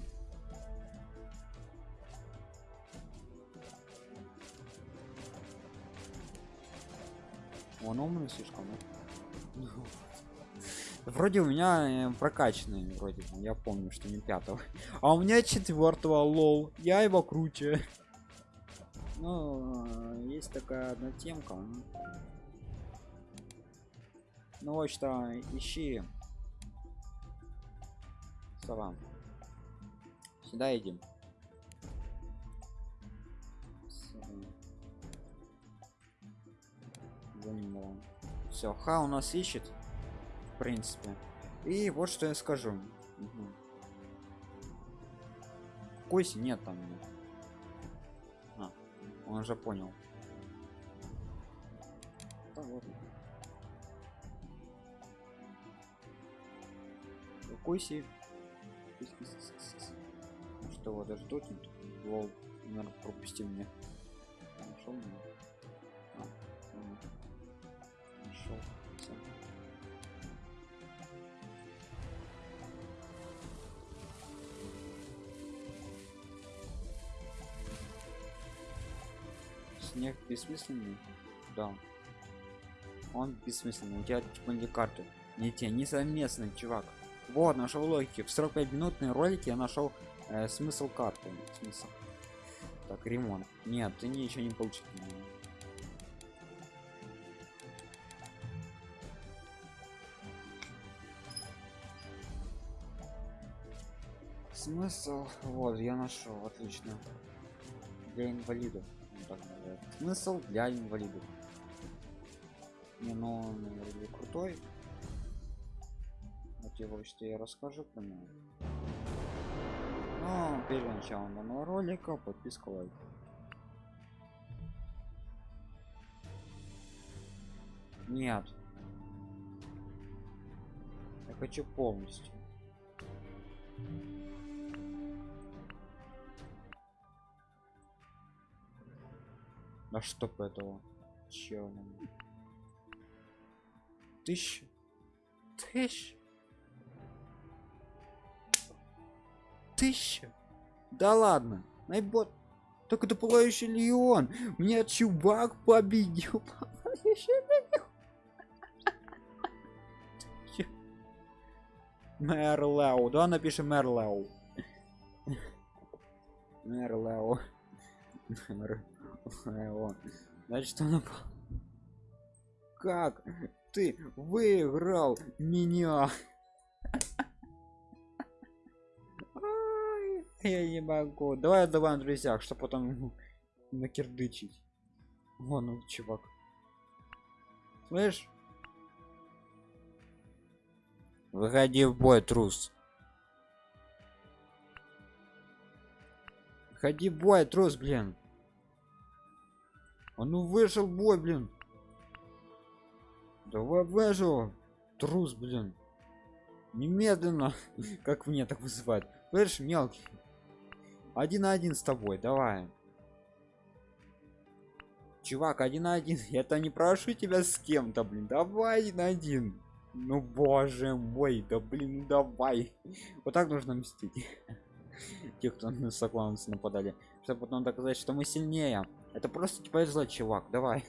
Он умный слишком. Ну. Вроде у меня э, прокачанный, вроде. Я помню, что не пятого. А у меня четвертого лол. Я его круче. Ну, э, есть такая одна темка. Ну вот что, ищи. Сова. Сюда идем. все ха у нас ищет принципе. И вот что я скажу. Угу. Койси нет там. А, он уже понял. Да, ладно. Койси что вот даже дотинг лол наверное пропустил меня. Нашел меня снег бессмысленный? Да. Он бессмысленный. У тебя типа не карты. Не те не совместный чувак. Вот нашел логики. В 45 минутные ролики я нашел э, смысл карты. Смысл. Так ремонт. Нет ты ничего не получил. Смысл? Вот я нашел. Отлично. Для инвалидов смысл для инвалидов не ну он крутой. Вот его что я расскажу про него но перед началом данного ролика подписка лайк. Нет. Я хочу полностью да чтоб этого чё тысяча? Тысяч тысяча? Да ладно найбот так это пылающий леон. Мне чувак победил. Мерлау, да напишем Мерлау. Мерлау. Значит, он Как ты выиграл меня? Я не могу. Давай давай на друзьях, что потом накирдычить. Вон он, чувак. Слышь? Выходи в бой, трус. Ходи в бой, трус, блин. Он ну вышел бой, блин. Давай вышел. Трус, блин. Немедленно. как мне так вызывать? Слышь, мелкий один на один с тобой давай чувак один на один я-то не прошу тебя с кем-то блин давай один на один ну боже мой да блин ну давай вот так нужно мстить те кто на сокланцы нападали чтобы потом доказать что мы сильнее это просто типа злой чувак давай.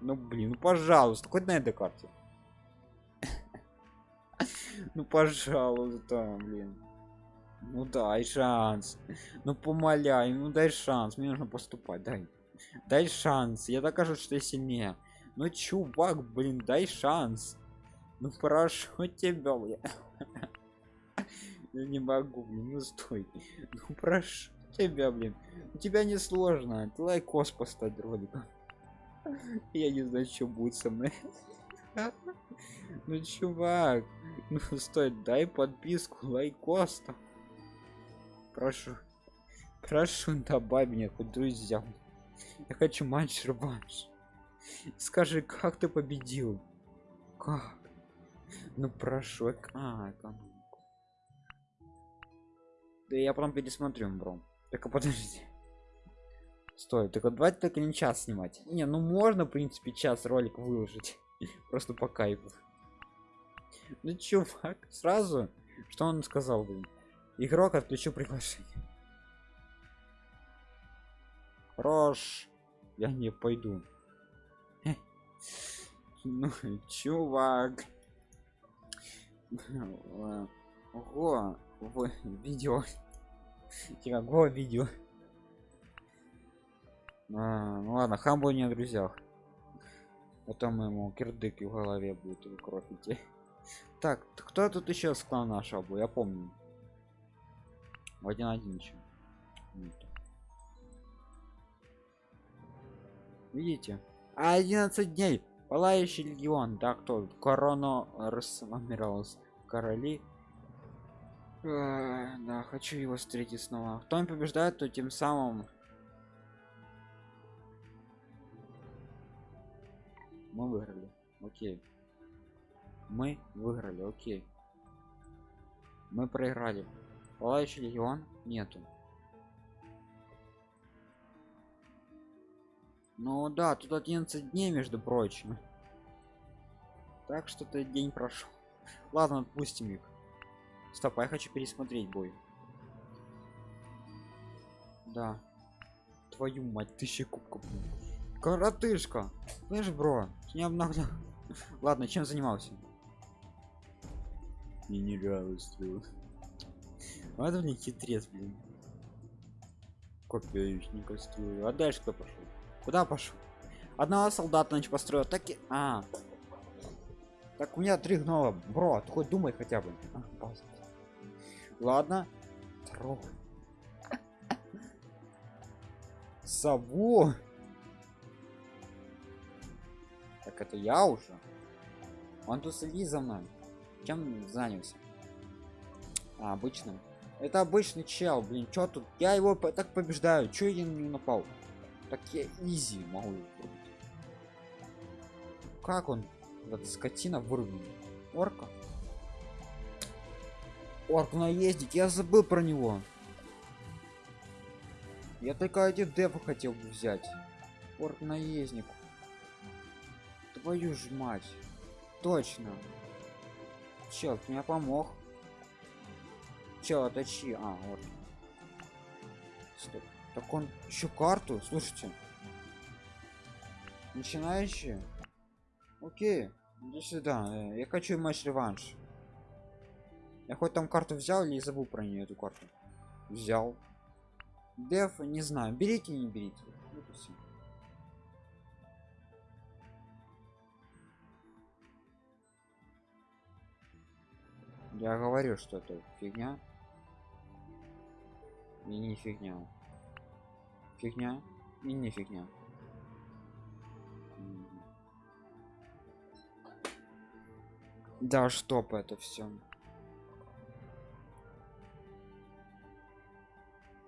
Ну блин ну пожалуйста хоть на этой карте. Ну пожалуйста блин. Ну дай шанс. Ну помоляй ну дай шанс мне нужно поступать дай. Дай шанс я докажу что я сильнее ну чувак блин дай шанс. Ну прошу тебя блин. я не могу блин ну стой. Ну прошу тебя блин. У тебя не сложно ты лайкос поставить роликом я не знаю что будет со мной. Ну чувак ну стой дай подписку лайкос там прошу прошу добавь мне хоть друзьям. Я хочу матч реванш. Скажи как ты победил? Как? Ну прошу а, экономику да я потом пересмотрю бро только подожди. Стой только давайте только не час снимать. Не ну можно в принципе час ролик выложить. Просто по кайфу. Ну чувак сразу что он сказал блин? Игрок отключу приглашение Рош, я не пойду. Ну чувак. Ого видео какого видео. А, ну ладно хамбу не о друзьях. Потом ему кирдык в голове будет выкропить так кто тут еще с клана шабу? Я помню. В один один еще видите? 11 дней. Пылающий легион. Да кто? Корона рассмиралась короли да хочу его встретить снова. Кто не побеждает то тем самым мы выиграли. Окей. Мы выиграли окей. Мы проиграли. Пылающий легион нету. Ну да тут 11 дней между прочим. Так что-то день прошел ладно отпустим их стоп а я хочу пересмотреть бой. Да. Твою мать тысячи кубков коротышка! Слышь бро не обнаглел ладно чем занимался? Мне не нравится вот блин хитрец блин. Копеечника строю а дальше кто пошел куда пошел одного солдата значит построил так и а. Так у меня три гнома. Бро ты хоть думай хотя бы. А, ладно. Трогай. Сову. Так это я уже? Он тут следит за мной. Чем занялся? А, обычным. Это обычный чел блин. Что тут? Я его по так побеждаю. Что я не напал? Так я изи могу как он эта скотина вырвана орка орк наездить я забыл про него. Я только один дефа хотел бы взять. Орк наездник. Твою ж мать. Точно. Чел ты меня помог. Чел оточи. А вот. Стоп. так он еще карту? Слушайте. Начинающие окей. Иди сюда. Э, я хочу матч реванш я хоть там карту взял или забыл про нее эту карту? Взял. Деф не знаю берите не берите. Я говорю что это фигня. И не фигня. Фигня и не фигня. Да чтоб это все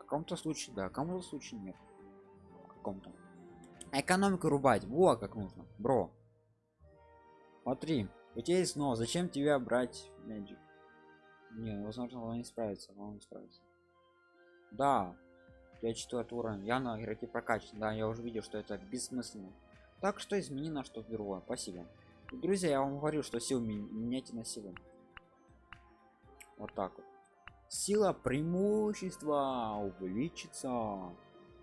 каком-то случае да кому-то случае нет. Каком-то. Экономику рубать. Во как нужно бро. Смотри у тебя есть но зачем тебе брать magic? Не возможно он не справится он не справится. Да я четвертый уровень. Я на игроки прокачан да я уже видел что это бессмысленно. Так что измени на что другое спасибо. Друзья я вам говорю что сил меняйте на силу. Вот так вот сила преимущества увеличится.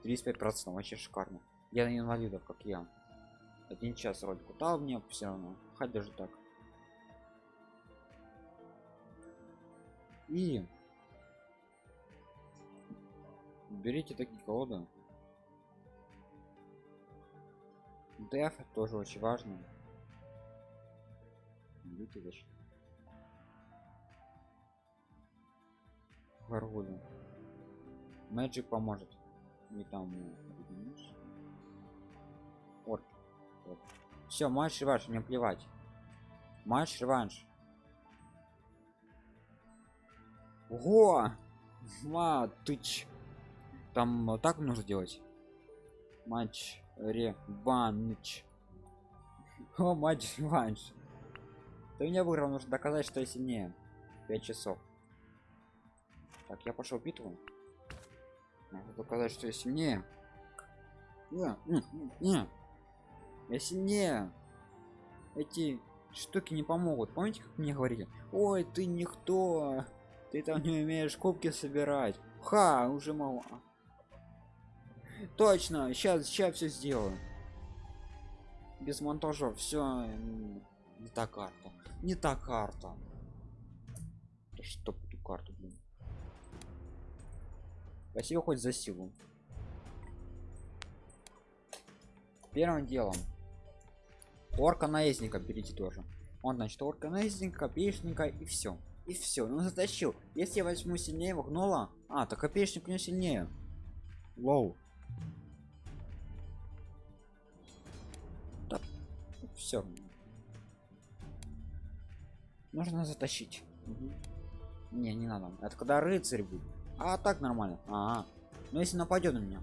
35 процентов вообще шикарно. Я на инвалидов как я. Один час вроде куда мне все равно хоть даже так. И берите такие колоды. Деф тоже очень важно. Берите Гаргулю. Мэджик поможет. Не там вот. вот. Все, матч реванш, не плевать. Матч реванш. Ого! Матыч. Там так нужно делать. Матч реванш. О, матч реванш. Ты меня выиграл, нужно доказать, что я сильнее. 5 часов. Так, я пошел битву. Надо доказать, что я сильнее. Не, не, не. Я сильнее. Эти штуки не помогут. Помните, как мне говорили? Ой, ты никто. Ты там не умеешь кубки собирать. Ха, уже мало. Точно, сейчас, сейчас все сделаю. Без монтажа, все не та карта. Не та карта. Что эту карту, блин. Спасибо хоть за силу. Первым делом. Орка наездника берите тоже. Он значит орка наездника, копеечника и все. И все. Ну затащил. Если я возьму сильнее вогнула. А, то копеечник не сильнее. Лоу. Все. Нужно затащить. Мгм. Не, не надо. Это когда рыцарь будет. А так нормально. А, ну если нападет на меня.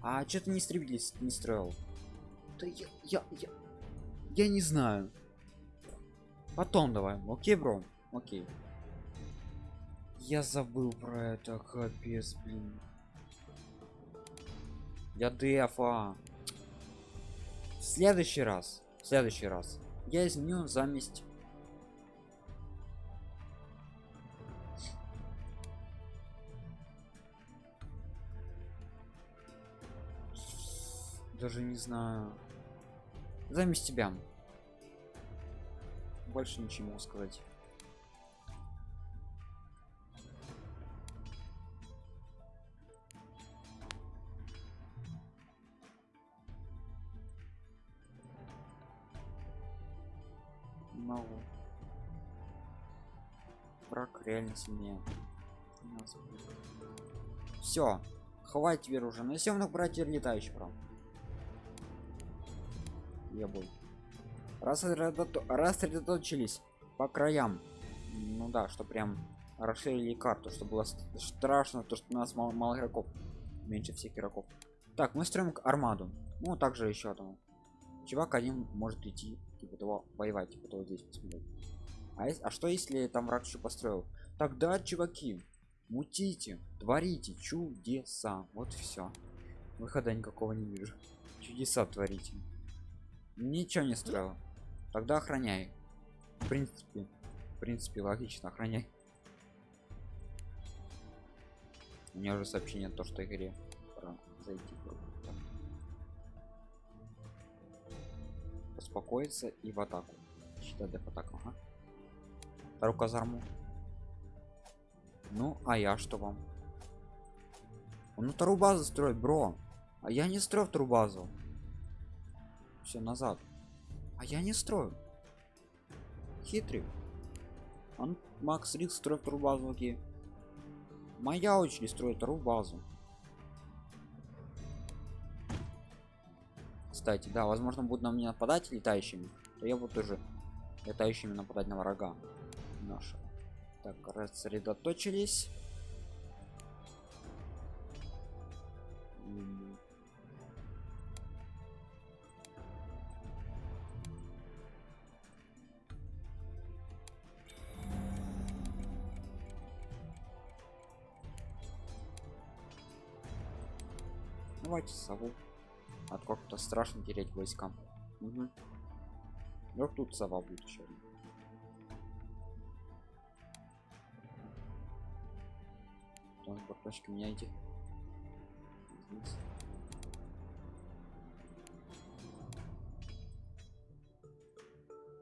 А что ты не истребитель не строил? Да я, я, я, я не знаю. Потом давай. Окей, бро. Окей. Я забыл про это, капец, блин. Я дефа. В следующий раз. В следующий раз. Я изменю заместь. Даже не знаю. Заместь тебя. Больше ничего сказать. могу. Враг реально сильнее. Все, хватит теперь уже. На съемных братьев летающий прям. Был. Рассредото- Рассредоточились по краям. Ну да, что прям расширили карту, чтобы было ст- страшно, то что у нас мало, мало игроков. Меньше всех игроков. Так, мы строим армаду. Ну, также еще там. Чувак один может идти, типа того, воевать, типа того здесь посмотреть. А, а что если там враг еще построил? Тогда, чуваки, мутите, творите чудеса. Вот все. Выхода никакого не вижу. Чудеса творите. Ничего не строил. Тогда охраняй. В принципе, в принципе, логично, охраняй. У меня уже сообщение то, что игре пора зайти. Успокоиться и в атаку. Считай деф атаку, ага. Вторую казарму. Ну, а я что вам? Он вторую базу строит, бро. А я не строю вторую базу. Все назад. А я не строю. Хитрый. Он Макс Рикс строит вторую базу, окей. Моя очередь строит вторую базу. Кстати, да, возможно, будут на меня нападать летающими, то я буду тоже летающими нападать на врага нашего. Так, рассредоточились. Давайте сову. От как-то страшно терять войскам. Угу. Вдруг тут сова будет еще. одна. Транспорт точки меняйте. Здесь.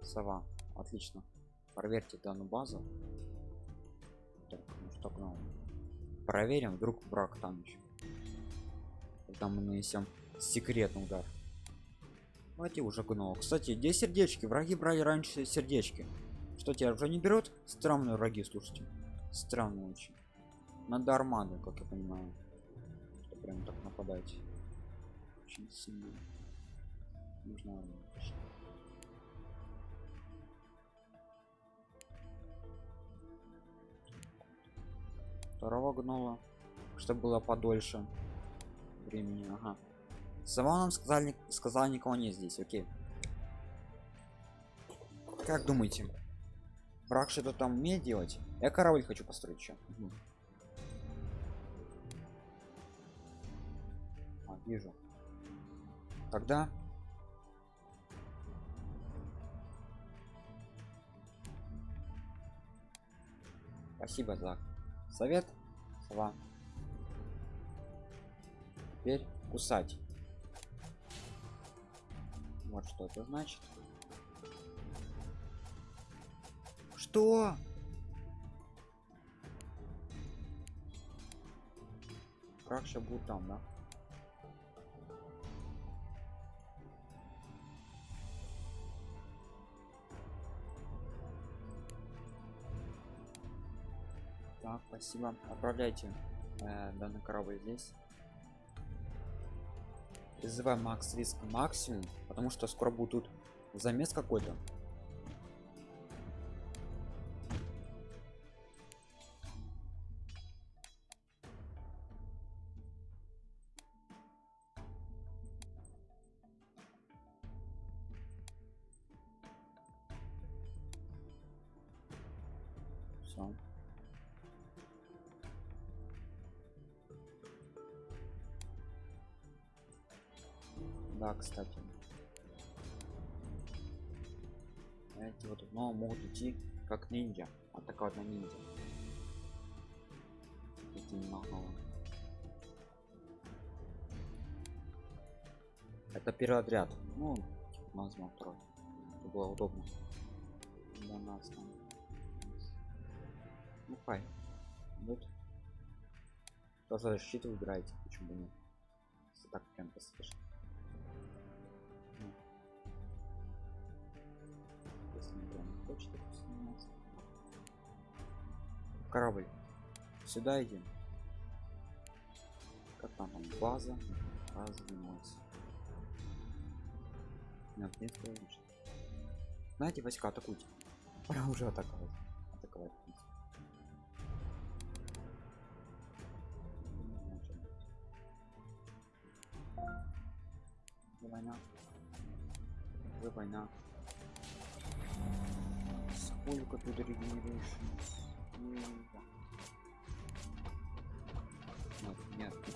Сова. Отлично. Проверьте данную базу. Так, ну что к нам? Проверим, вдруг враг там еще. Тогда мы нанесем секретный удар. Давайте уже гнуло. Кстати, где сердечки? Враги брали раньше сердечки. Что тебя уже не берут? Странные враги, слушайте. Странно очень. Надо армады, как я понимаю. Что прям так нападать. Очень сильно. Нужно армада. Второго гнула. Чтобы было подольше времени. Ага. Сама нам сказали, сказала никого нет здесь, окей. Как думаете? Враг что-то там умеет делать? Я корабль хочу построить еще. А, вижу. Тогда Спасибо за совет. Сова. Теперь кусать. Вот что это значит. Что? Враг сейчас будет там, да? Так, спасибо. Отправляйте э, данный корабль здесь. Призываем макс риск максимум, потому что скоро будут замес какой-то Это первый отряд. Ну, возьмем второй. Чтобы было удобно. Для нас там. Ну хай. Вот. Тоже защиту выбираете, почему нет. Если так прям пусть снимается. Корабль. Сюда идем. Как там, там база? База занимается. Нет, нет, конечно. Знаете, войска атакуйте. Пора уже атаковать. Атаковать. в принципе. Вы война. Вы война. Сколько тут регенерейшн? Нет, нет.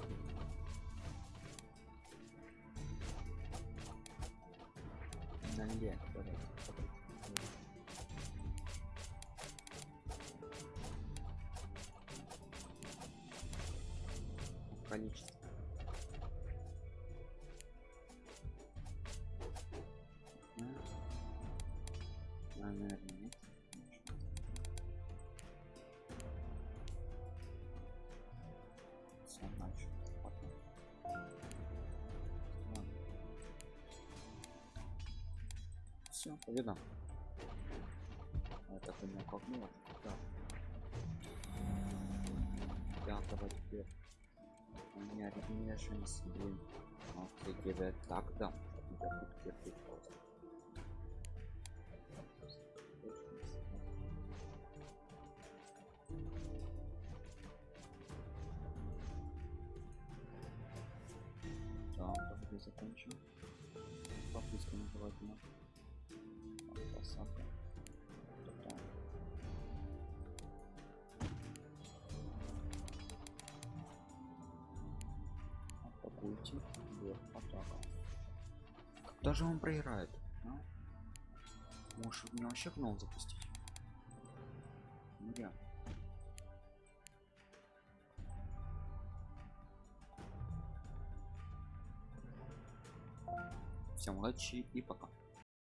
Все, победа. Это ты меня колкнула? Да. Да, давай теперь. У меня регенерашнс, блин. Окей, it так, да. Я буду терпеть просто. Да, давай закончим. Попытка желательно. Посадка. Атакуйте. Вверх атака. Когда же он проиграет? а? Может мне вообще гном запустить? Ну я. Всем удачи и пока.